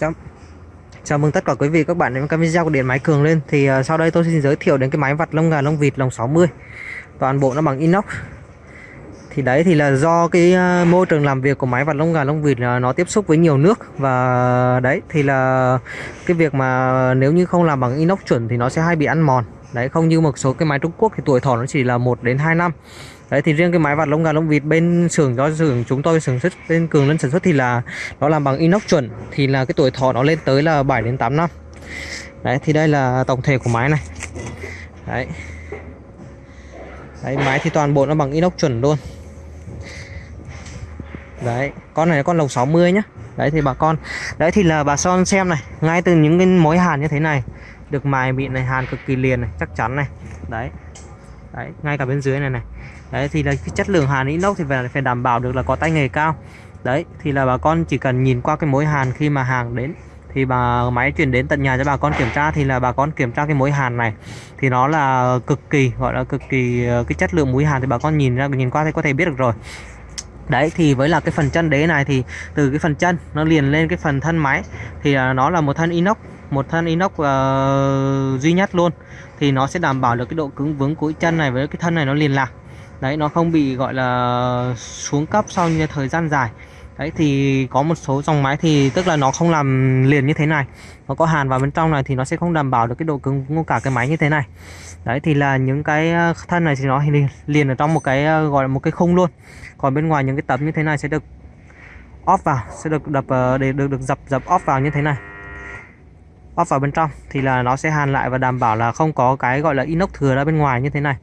Chào, chào mừng tất cả quý vị các bạn đến với video của điện máy cường lên. Thì uh, sau đây tôi xin giới thiệu đến cái máy vặt lông gà lông vịt lồng 60 toàn bộ nó bằng inox. Thì đấy thì là do cái uh, môi trường làm việc của máy vặt lông gà lông vịt là nó tiếp xúc với nhiều nước. Và đấy thì là cái việc mà nếu như không làm bằng inox chuẩn thì nó sẽ hay bị ăn mòn. Đấy không như một số cái máy Trung Quốc thì tuổi thọ nó chỉ là 1 đến 2 năm đấy, thì riêng cái máy vặt lông gà lông vịt bên xưởng, do xưởng chúng tôi sản xuất, bên cường lên sản xuất thì là nó làm bằng inox chuẩn, thì là cái tuổi thọ nó lên tới là 7 đến 8 năm. Đấy, thì đây là tổng thể của máy này. Đấy. Đấy máy thì toàn bộ nó bằng inox chuẩn luôn. Đấy, con này là con lồng 60 nhá. Đấy, thì bà con, đấy thì là bà son xem này, ngay từ những cái mối hàn như thế này, được mài mịn này, hàn cực kỳ liền này, chắc chắn này. Đấy. Đấy, ngay cả bên dưới này này đấy thì là cái chất lượng hàn inox thì phải phải đảm bảo được là có tay nghề cao. Đấy thì là bà con chỉ cần nhìn qua cái mối hàn khi mà hàng đến thì bà máy chuyển đến tận nhà cho bà con kiểm tra thì là bà con kiểm tra cái mối hàn này. Thì nó là cực kỳ gọi là cực kỳ ờ, cái chất lượng mối hàn thì bà con nhìn ra nhìn qua thì có thể biết được rồi. Đấy thì với là cái phần chân đế này thì từ cái phần chân nó liền lên cái phần thân máy thì ờ, nó là một thân inox một thân inox uh, duy nhất luôn. Thì nó sẽ đảm bảo được cái độ cứng vững của chân này với cái thân này nó liền lạc đấy, nó không bị, gọi là, xuống cấp sau như thời gian dài. Đấy, thì có một số dòng máy thì, tức là nó không làm liền như thế này. Nó có hàn vào bên trong này thì nó sẽ không đảm bảo được cái độ cứng của cả cái máy như thế này. Đấy, thì là những cái ờ, thân này thì nó liền ở trong một cái ờ, gọi là một cái khung luôn. Còn bên ngoài những cái tấm như thế này sẽ được off vào, sẽ được đập ờ, để được được dập dập off vào như thế này. Off vào bên trong thì là nó sẽ hàn lại và đảm bảo là không có cái, gọi là inox thừa ra bên ngoài như thế này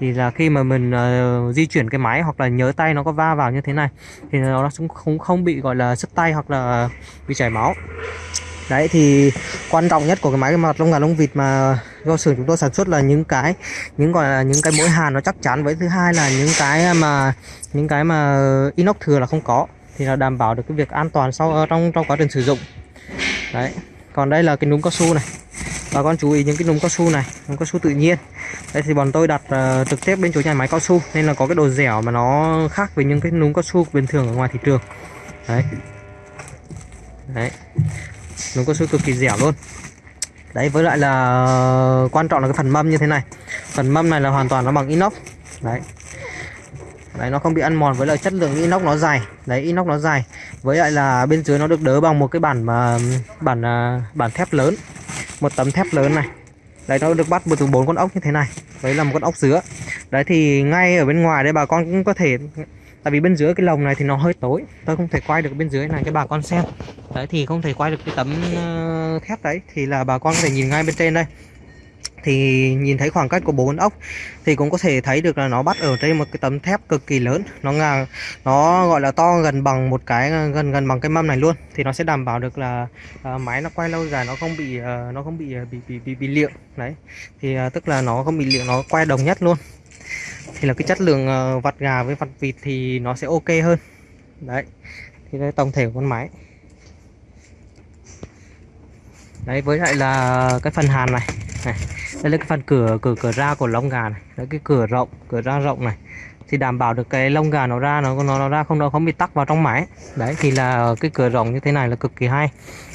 thì là khi mà mình uh, di chuyển cái máy hoặc là nhớ tay nó có va vào như thế này thì nó cũng không không bị gọi là sức tay hoặc là bị chảy máu. Đấy thì quan trọng nhất của cái máy mặt lông gà lông vịt mà do xưởng chúng tôi sản xuất là những cái những gọi là những cái mối hàn nó chắc chắn. Với thứ hai là những cái mà những cái mà inox thừa là không có thì là đảm bảo được cái việc an toàn sau ờ, trong trong quá trình sử dụng. Đấy còn đây là cái núm cao su này. Bà con chú ý những cái núm cao su này núm cao su tự nhiên đây thì bọn tôi đặt uh, trực tiếp bên chỗ nhà máy cao su nên là có cái độ dẻo mà nó khác với những cái núm cao su bình thường ở ngoài thị trường. Đấy. Đấy. Núm cao su cực kỳ dẻo luôn. Đấy với lại là quan trọng là cái phần mâm như thế này. Phần mâm này là hoàn toàn nó bằng inox. Đấy. Đấy nó không bị ăn mòn với lại chất lượng inox nó dày đấy inox nó dày với lại là bên dưới nó được đỡ bằng một cái bản mà bản ờ, bản thép lớn. Một tấm thép lớn này đấy, nó được bắt từ bốn con ốc như thế này. Đấy là một con ốc dứa. Đấy, thì ngay ở bên ngoài đây bà con cũng có thể, tại vì bên dưới cái lồng này thì nó hơi tối. Tôi không thể quay được bên dưới này cho bà con xem. Đấy, thì không thể quay được cái tấm ờ, thép đấy. Thì là bà con có thể nhìn ngay bên trên đây thì nhìn thấy khoảng cách của bốn ốc thì cũng có thể thấy được là nó bắt ở trên một cái tấm thép cực kỳ lớn. Nó ngang nó gọi là to gần bằng một cái gần gần bằng cái mâm này luôn. Thì nó sẽ đảm bảo được là à, uh, máy nó quay lâu dài nó không bị uh, nó không à, bị bị bị bị, bị liệu đấy. Thì uh, tức là nó không bị liệu nó quay đồng nhất luôn. Thì là cái chất lượng uh, vặt gà với vặt vịt thì nó sẽ ok hơn. Đấy. Thì đây tổng thể của con máy đấy với lại là cái phần hàn này. Này đây là cái phần cửa cửa cửa ra của lông gà này đấy cái cửa rộng cửa ra rộng này. Thì đảm bảo được cái lông gà nó ra nó nó, nó ra không nó không bị tắc vào trong máy đấy thì là cái cửa rộng như thế này là cực kỳ hay.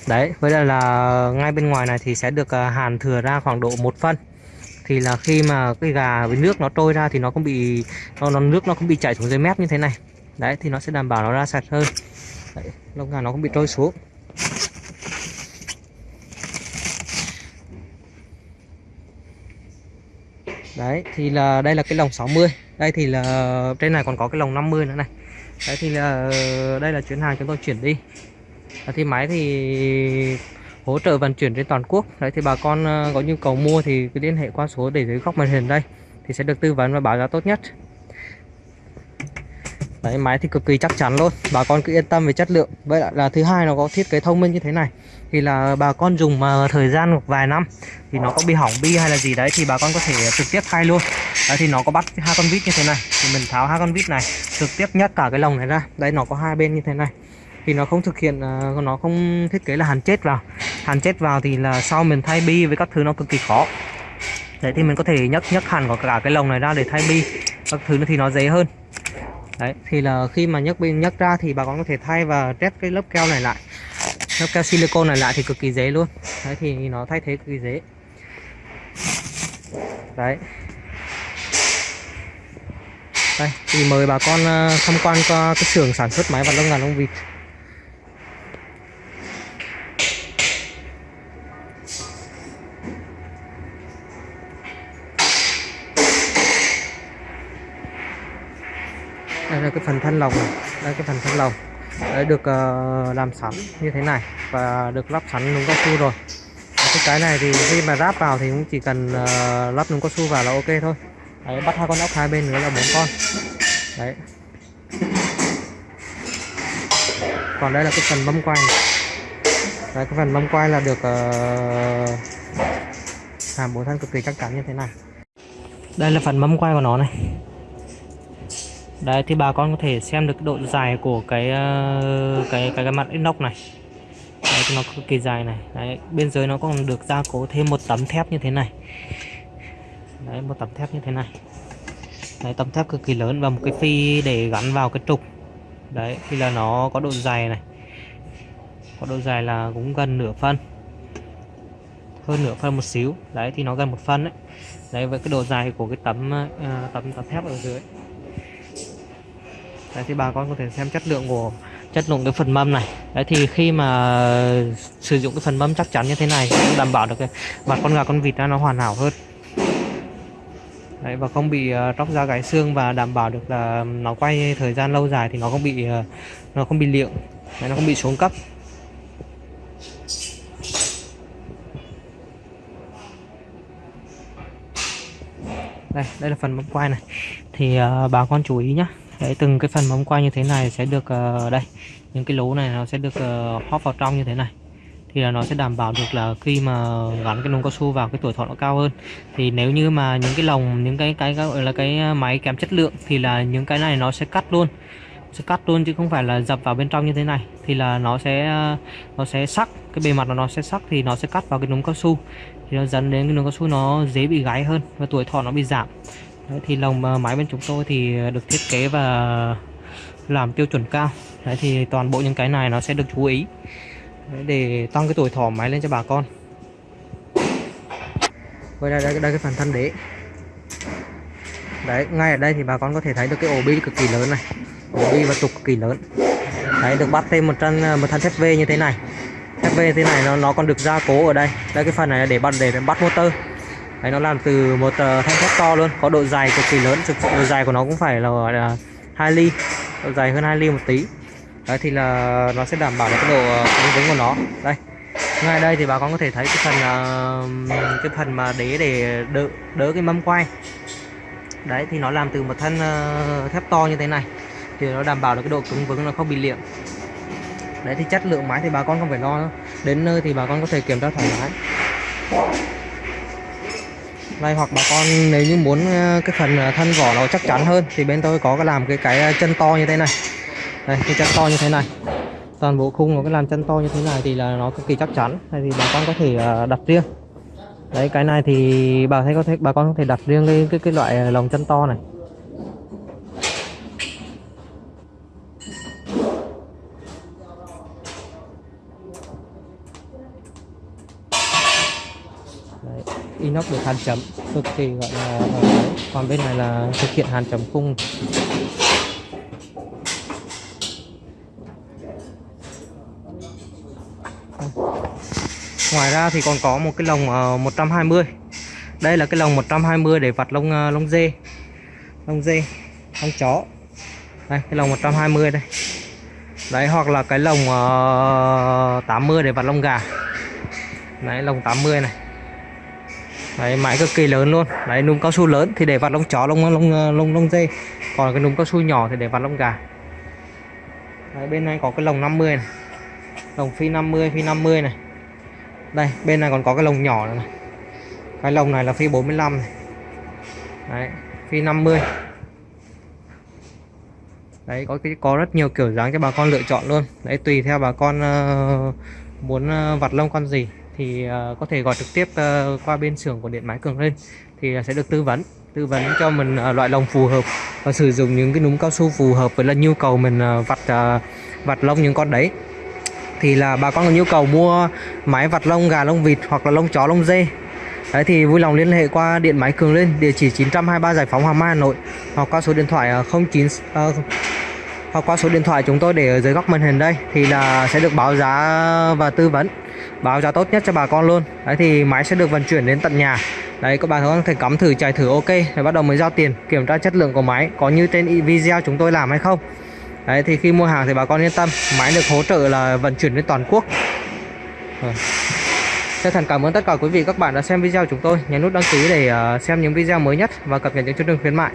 Đấy với lại là ngay bên ngoài này thì sẽ được à, hàn thừa ra khoảng độ một phân. Thì là khi mà cái gà với nước nó trôi ra thì nó không bị nó, nó nước nó không bị chảy xuống dưới mép như thế này. Đấy thì nó sẽ đảm bảo nó ra sạch hơn. Đấy, lông gà nó không bị trôi xuống. Đấy thì là đây là cái lồng 60 đây thì là trên này còn có cái lồng 50 nữa này. Đấy thì là đây là chuyến hàng chúng tôi chuyển đi. Thì máy thì hỗ trợ vận chuyển trên toàn quốc. Đấy thì bà con ờ, có nhu cầu mua thì cứ liên hệ qua số để dưới góc màn hình đây thì sẽ được tư vấn và báo giá tốt nhất. Đấy máy thì cực kỳ chắc chắn luôn. Bà con cứ yên tâm về chất lượng. Vậy là, là thứ hai nó có thiết kế thông minh như thế này thì là bà con dùng mà thời gian một vài năm. Thì nó có bị hỏng bi hay là gì đấy thì bà con có thể trực tiếp thay luôn. Đấy, thì nó có bắt hai con vít như thế này. Thì mình tháo hai con vít này, trực tiếp nhấc cả cái lồng này ra. Đây nó có hai bên như thế này. Thì nó không thực hiện ờ, nó không thiết kế là hàn chết vào. Hàn chết vào thì là sau mình thay bi với các thứ nó cực kỳ khó. Đấy, thì mình có thể nhấc nhấc hẳn của cả cái lồng này ra để thay bi. Các thứ thì nó dễ hơn. Đấy, thì là khi mà nhấc bên nhấc ra thì bà con có thể thay và test cái lớp keo này lại lớp keo silicone này lại thì cực kỳ dễ luôn. Đấy, thì nó thay thế cực kỳ dễ. Đấy. Đây, thì mời bà con ờ, tham quan qua cái xưởng sản xuất máy vặt lông gà lông vịt. Đây là cái phần thân lồng. Này đây cái phần thân lồng đấy được uh, làm sẵn như thế này và được lắp sẵn núm cao su rồi. Cái cái này thì khi mà ráp vào thì cũng chỉ cần uh, lắp núm cao su vào là ok thôi. Đấy, bắt hai con ốc hai bên nữa là bốn con. Đấy. Còn đây là cái phần mâm quay. Đấy cái phần mâm quay là được ờ, uh, hàm bốn thân cực kỳ chắc chắn như thế này. Đây là phần mâm quay của nó này đấy thì bà con có thể xem được độ dài của cái ờ, cái cái, cái mặt inox này. Đấy, thì nó cực kỳ dài này. Đấy, bên dưới nó còn được gia cố thêm một tấm thép như thế này. Đấy một tấm thép như thế này. Đấy, tấm thép cực kỳ lớn và một cái phi để gắn vào cái trục. Đấy thì là nó có độ dài này. Có độ dài là cũng gần nửa phân. Hơn nửa phân một xíu. Đấy thì nó gần một phân đấy đấy với cái độ dài của cái tấm uh, tấm tấm thép ở dưới đấy thì bà con có thể xem chất lượng của chất lượng cái phần mâm này. Đấy thì khi mà sử dụng cái phần mâm chắc chắn như thế này cũng đảm bảo được cái mặt con gà con vịt nó hoàn hảo hơn. Đấy và không bị ờ, uh, tróc da gãy xương và đảm bảo được là nó quay thời gian lâu dài thì nó không bị uh, nó không bị liệng đấy, nó không bị xuống cấp. Đây đây là phần mâm quay này. Thì uh, bà con chú ý nhé đấy từng cái phần móng quay như thế này sẽ được uh, đây những cái lỗ này nó sẽ được ờ, uh, hóp vào trong như thế này. Thì là nó sẽ đảm bảo được là khi mà gắn cái lồng cao su vào cái tuổi thọ nó cao hơn. Thì nếu như mà những cái lồng những cái cái gọi là cái ờ, máy kém chất lượng thì là những cái này nó sẽ cắt luôn. Sẽ cắt luôn chứ không phải là dập vào bên trong như thế này. Thì là nó sẽ nó sẽ sắc cái bề mặt nó sẽ sắc thì nó sẽ cắt vào cái núm cao su. Thì nó dẫn đến cái núm cao su nó dễ bị gáy hơn và tuổi thọ nó bị giảm. Đấy, thì lồng máy bên chúng tôi thì được thiết kế và làm tiêu chuẩn cao. Đấy, thì toàn bộ những cái này nó sẽ được chú ý. Đấy, để tăng cái tuổi thọ máy lên cho bà con. Đây đây, đây, đây cái phần thân đế. Đấy ngay ở đây thì bà con có thể thấy được cái ổ bi cực kỳ lớn này. Ổ bi và trục cực kỳ lớn. Đấy được bắt thêm một thân một thân thép V như thế này. Thép V thế này nó nó còn được gia cố ở đây. Đây cái phần này là để bắt để bắt motor đấy nó làm từ một uh, thanh thép to luôn có độ dài cực kỳ lớn thực sự độ dài của nó cũng phải là gọi là hai ly độ dài hơn hai ly một tí. Đấy thì là nó sẽ đảm bảo được cái độ ờ, cứng vững của nó. Đây ngay đây thì bà con có thể thấy cái phần uh, cái phần mà đế để đỡ đỡ cái mâm quay. Đấy thì nó làm từ một thân uh, thép to như thế này thì nó đảm bảo được cái độ cứng vững nó không bị liệm đấy thì chất lượng máy thì bà con không phải lo đâu. đến nơi thì bà con có thể kiểm tra thoải mái đây hoặc bà con nếu như muốn ờ, cái phần ờ, thân vỏ nó chắc chắn hơn thì bên tôi có cái làm cái cái ờ, chân to như thế này. Đây cái chân to như thế này. Toàn bộ khung nó cái làm chân to như thế này thì là nó cực kỳ chắc chắn. Hay thì bà con có thể đặt riêng. Đấy cái này thì bà thấy có thể bà con có thể đặt riêng cái cái, cái loại lồng chân to này Đấy, inox được hàn chấm. Cực kỳ gọi là ờ, ờ, còn bên này là thực hiện hàn chấm khung. Ngoài ra thì còn có một cái lồng ờ, 120 đây là cái lồng 120 để vặt lông lông dê. Lông dê lông chó. Đây cái lồng 120 đây. Đấy hoặc là cái lồng uh, 80 để vặt lông gà. Đấy lồng 80 này đấy máy cực kỳ lớn luôn. Đấy núm cao su lớn thì để vặt lông chó lông lông lông lông dê. Còn cái núm cao su nhỏ thì để vặt lông gà. Đấy, bên này có cái lồng 50 này. Lồng phi 50 phi 50 này. Đây bên này còn có cái lồng nhỏ này, cái lồng này là phi 45 này. Đấy phi 50 đấy có cái có rất nhiều kiểu dáng cho bà con lựa chọn luôn. Đấy tùy theo bà con uh, muốn uh, vặt lông con gì thì uh, có thể gọi trực tiếp uh, qua bên xưởng của điện máy cường lên thì ờ, sẽ được tư vấn tư vấn cho mình uh, loại lồng phù hợp và sử dụng những cái núm cao su phù hợp với là nhu cầu mình uh, vặt uh, vặt lông những con đấy. Thì là bà con có nhu cầu mua máy vặt lông gà lông vịt hoặc là lông chó lông dê. Đấy thì vui lòng liên hệ qua điện máy Cường Lên địa chỉ 923 Giải phóng Hoàng Mai Hà Nội hoặc qua số điện thoại 09 uh, hoặc qua số điện thoại chúng tôi để ở dưới góc màn hình đây, thì là sẽ được báo giá và tư vấn báo giá tốt nhất cho bà con luôn đấy, thì máy sẽ được vận chuyển đến tận nhà đấy, các bạn có thể cắm thử, chạy thử, ok rồi bắt đầu mới giao tiền, kiểm tra chất lượng của máy, có như trên video chúng tôi làm hay không đấy, thì khi mua hàng thì bà con yên tâm, máy được hỗ trợ là vận chuyển đến toàn quốc Rồi. Chân thành cảm ơn tất cả quý vị các bạn đã xem video chúng tôi. Nhấn nút đăng ký để ờ, xem những video mới nhất và cập nhật những chương trình khuyến mại.